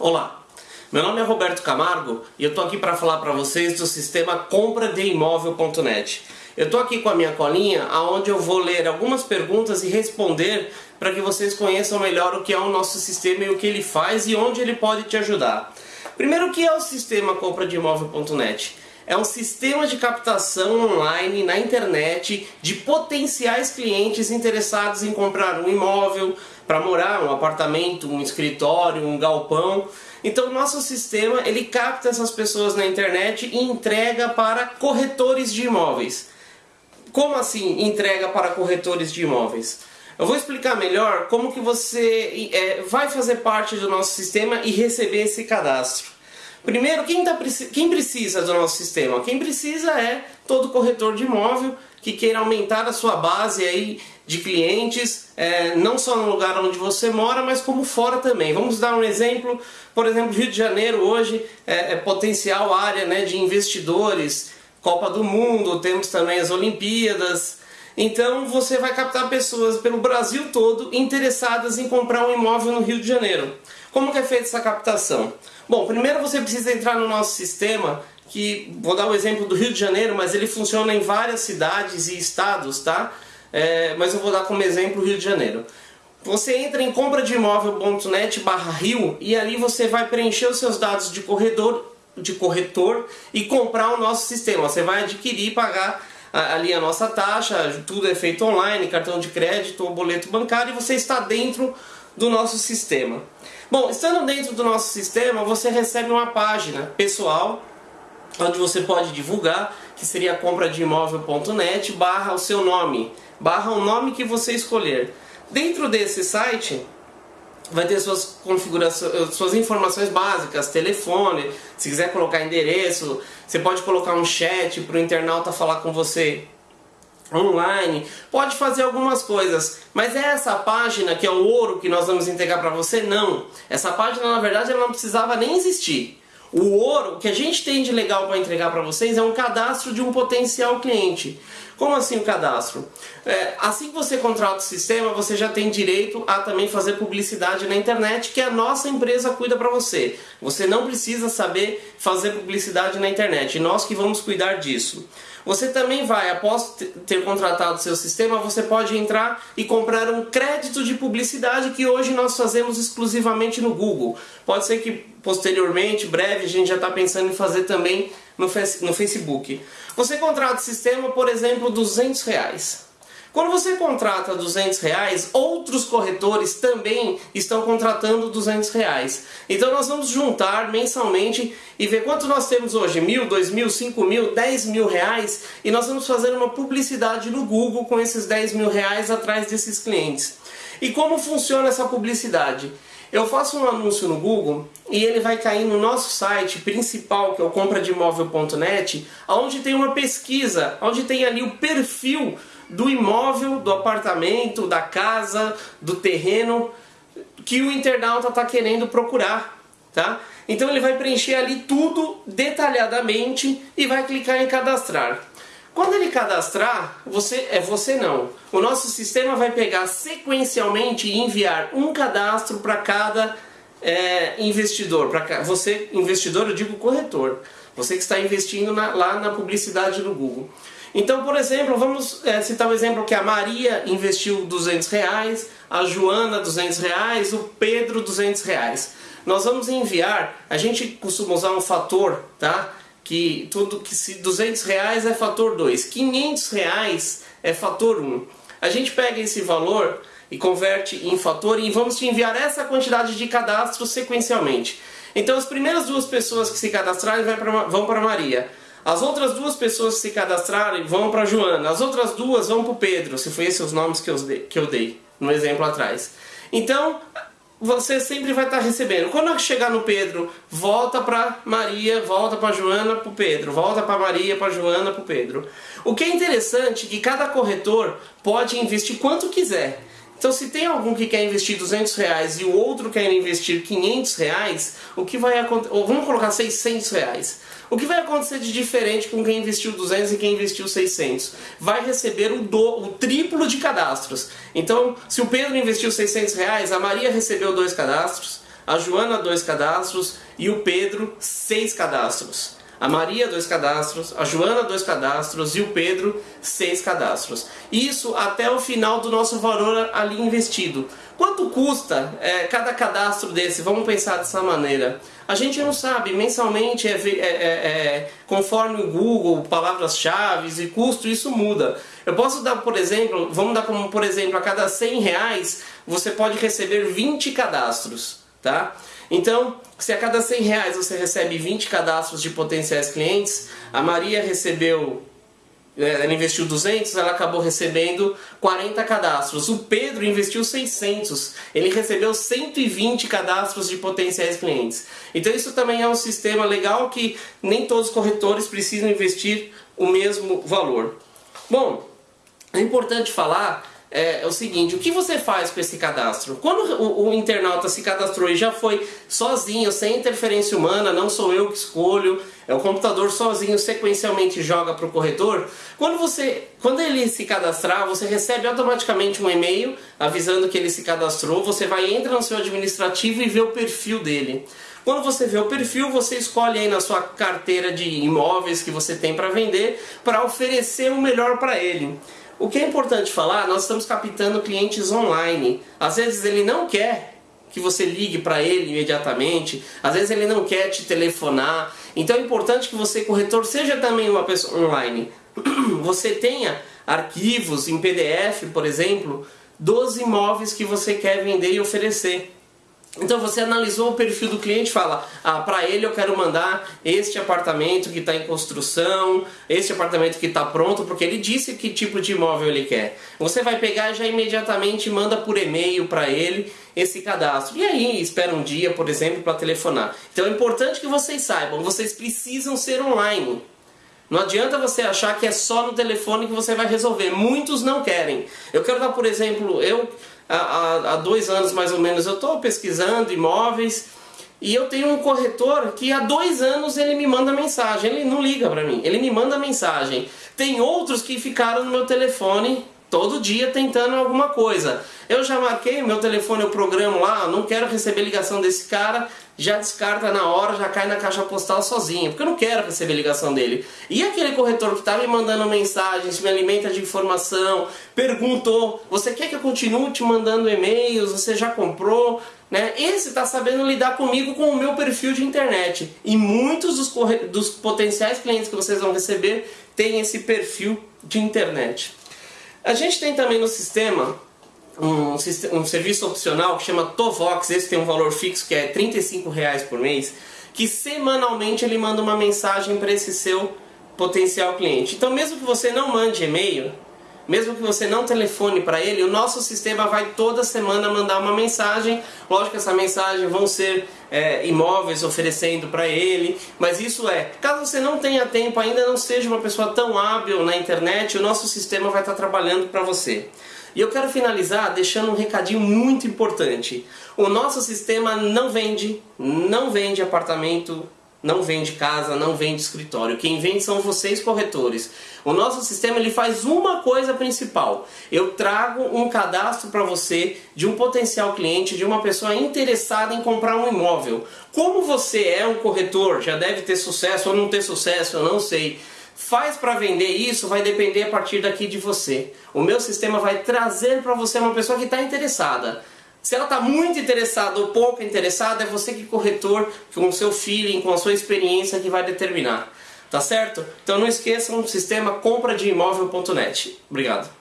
Olá, meu nome é Roberto Camargo e eu tô aqui para falar para vocês do sistema compradeimóvel.net. Eu tô aqui com a minha colinha, aonde eu vou ler algumas perguntas e responder para que vocês conheçam melhor o que é o nosso sistema e o que ele faz e onde ele pode te ajudar. Primeiro, o que é o sistema compradeimóvel.net? É um sistema de captação online na internet de potenciais clientes interessados em comprar um imóvel para morar, um apartamento, um escritório, um galpão. Então, o nosso sistema ele capta essas pessoas na internet e entrega para corretores de imóveis. Como assim entrega para corretores de imóveis? Eu vou explicar melhor como que você é, vai fazer parte do nosso sistema e receber esse cadastro. Primeiro, quem, tá, quem precisa do nosso sistema? Quem precisa é todo corretor de imóvel que queira aumentar a sua base aí de clientes, é, não só no lugar onde você mora, mas como fora também. Vamos dar um exemplo, por exemplo, Rio de Janeiro hoje é, é potencial área né, de investidores, Copa do Mundo, temos também as Olimpíadas, então você vai captar pessoas pelo Brasil todo interessadas em comprar um imóvel no Rio de Janeiro. Como que é feita essa captação? Bom, primeiro você precisa entrar no nosso sistema, que vou dar o exemplo do Rio de Janeiro, mas ele funciona em várias cidades e estados, tá? É, mas eu vou dar como exemplo o Rio de Janeiro. Você entra em compradeimóvel.net barra Rio e ali você vai preencher os seus dados de corredor, de corretor e comprar o nosso sistema. Você vai adquirir e pagar ali a nossa taxa, tudo é feito online, cartão de crédito ou boleto bancário e você está dentro do nosso sistema. Bom, estando dentro do nosso sistema, você recebe uma página pessoal onde você pode divulgar, que seria compradeimóvel.net barra o seu nome, barra o nome que você escolher. Dentro desse site vai ter suas configurações, suas informações básicas, telefone, se quiser colocar endereço, você pode colocar um chat para o internauta falar com você online, pode fazer algumas coisas, mas é essa página que é o ouro que nós vamos entregar para você? Não. Essa página na verdade ela não precisava nem existir. O ouro que a gente tem de legal para entregar para vocês é um cadastro de um potencial cliente. Como assim o cadastro? É, assim que você contrata o sistema, você já tem direito a também fazer publicidade na internet, que a nossa empresa cuida para você. Você não precisa saber fazer publicidade na internet, nós que vamos cuidar disso. Você também vai, após ter contratado seu sistema, você pode entrar e comprar um crédito de publicidade que hoje nós fazemos exclusivamente no Google. Pode ser que posteriormente, breve, a gente já está pensando em fazer também no, no Facebook. Você contrata o sistema, por exemplo, 200 reais. Quando você contrata 200 reais, outros corretores também estão contratando 200 reais. Então nós vamos juntar mensalmente e ver quanto nós temos hoje, mil, dois mil, cinco mil, dez mil reais e nós vamos fazer uma publicidade no Google com esses 10 mil reais atrás desses clientes. E como funciona essa publicidade? Eu faço um anúncio no Google e ele vai cair no nosso site principal, que é o compradeimóvel.net, onde tem uma pesquisa, onde tem ali o perfil do imóvel, do apartamento, da casa, do terreno que o internauta está querendo procurar, tá? Então ele vai preencher ali tudo detalhadamente e vai clicar em cadastrar. Quando ele cadastrar, você é você não. O nosso sistema vai pegar sequencialmente e enviar um cadastro para cada é, investidor. Para você, investidor, eu digo corretor. Você que está investindo na, lá na publicidade no Google. Então, por exemplo, vamos é, citar o um exemplo que a Maria investiu 200 reais, a Joana 200 reais, o Pedro 200 reais. Nós vamos enviar, a gente costuma usar um fator, tá? Que tudo que se 200 reais é fator 2, 500 reais é fator 1. A gente pega esse valor e converte em fator e vamos te enviar essa quantidade de cadastros sequencialmente. Então as primeiras duas pessoas que se cadastrarem vão para Maria. As outras duas pessoas que se cadastrarem vão para Joana. As outras duas vão para o Pedro, se foi esses os nomes que eu, que eu dei no exemplo atrás. Então, você sempre vai estar recebendo. Quando chegar no Pedro, volta para Maria, volta para Joana, para o Pedro, volta para Maria, para Joana, para o Pedro. O que é interessante é que cada corretor pode investir quanto quiser. Então se tem algum que quer investir 200 reais e o outro quer investir 500 reais, o que vai acontecer, vamos colocar 600 reais. O que vai acontecer de diferente com quem investiu 200 e quem investiu 600? Vai receber o, do, o triplo de cadastros. Então, se o Pedro investiu 600 reais, a Maria recebeu dois cadastros, a Joana dois cadastros e o Pedro seis cadastros. A Maria, dois cadastros, a Joana, dois cadastros e o Pedro, seis cadastros. Isso até o final do nosso valor ali investido. Quanto custa é, cada cadastro desse? Vamos pensar dessa maneira. A gente não sabe, mensalmente, é, é, é, é conforme o Google, palavras-chave e custo, isso muda. Eu posso dar, por exemplo, vamos dar como, por exemplo, a cada 100 reais, você pode receber 20 cadastros, tá? Então, se a cada 100 reais você recebe 20 cadastros de potenciais clientes, a Maria recebeu, é, ela investiu 200, ela acabou recebendo 40 cadastros. O Pedro investiu 600, ele recebeu 120 cadastros de potenciais clientes. Então isso também é um sistema legal que nem todos os corretores precisam investir o mesmo valor. Bom, é importante falar é, é, o seguinte, o que você faz com esse cadastro? Quando o, o, internauta se cadastrou e já foi sozinho, sem interferência humana, não sou eu que escolho, é o computador sozinho sequencialmente joga para o corretor, quando, você, quando ele se cadastrar, você recebe automaticamente um e-mail avisando que ele se cadastrou, você vai entrar no seu administrativo e vê o perfil dele. Quando você vê o perfil, você escolhe aí na sua carteira de imóveis que você tem para vender para oferecer o melhor para ele. O que é importante falar, nós estamos captando clientes online. Às vezes ele não quer que você ligue para ele imediatamente, às vezes ele não quer te telefonar. Então é importante que você, corretor, seja também uma pessoa online. Você tenha arquivos em PDF, por exemplo, dos imóveis que você quer vender e oferecer. Então você analisou o perfil do cliente e fala, ah, para ele eu quero mandar este apartamento que está em construção, este apartamento que está pronto, porque ele disse que tipo de imóvel ele quer. Você vai pegar já imediatamente manda por e-mail para ele esse cadastro. E aí espera um dia, por exemplo, para telefonar. Então é importante que vocês saibam, vocês precisam ser online. Não adianta você achar que é só no telefone que você vai resolver. Muitos não querem. Eu quero dar, por exemplo, eu há, há dois anos mais ou menos eu estou pesquisando imóveis e eu tenho um corretor que há dois anos ele me manda mensagem, ele não liga para mim, ele me manda mensagem. Tem outros que ficaram no meu telefone todo dia tentando alguma coisa. Eu já marquei meu telefone, eu programo lá, não quero receber ligação desse cara, já descarta na hora, já cai na caixa postal sozinho, porque eu não quero receber ligação dele. E aquele corretor que está me mandando mensagens, me alimenta de informação, perguntou, você quer que eu continue te mandando e-mails, você já comprou? Né? Esse está sabendo lidar comigo com o meu perfil de internet. E muitos dos, dos potenciais clientes que vocês vão receber têm esse perfil de internet. A gente tem também no sistema um, um serviço opcional que chama Tovox, esse tem um valor fixo que é R$ reais por mês, que semanalmente ele manda uma mensagem para esse seu potencial cliente. Então mesmo que você não mande e-mail, mesmo que você não telefone para ele, o nosso sistema vai toda semana mandar uma mensagem. Lógico que essa mensagem vão ser é, imóveis oferecendo para ele, mas isso é, caso você não tenha tempo, ainda não seja uma pessoa tão hábil na internet, o nosso sistema vai estar trabalhando para você. E eu quero finalizar deixando um recadinho muito importante. O nosso sistema não vende, não vende apartamento não vende casa, não vende escritório. Quem vende são vocês corretores. O nosso sistema ele faz uma coisa principal. Eu trago um cadastro para você de um potencial cliente, de uma pessoa interessada em comprar um imóvel. Como você é um corretor, já deve ter sucesso ou não ter sucesso, eu não sei. Faz para vender isso, vai depender a partir daqui de você. O meu sistema vai trazer para você uma pessoa que está interessada. Se ela está muito interessada ou pouco interessada, é você que corretor, com o seu feeling, com a sua experiência que vai determinar. Tá certo? Então não esqueçam, sistema compra de imóvel.net. Obrigado.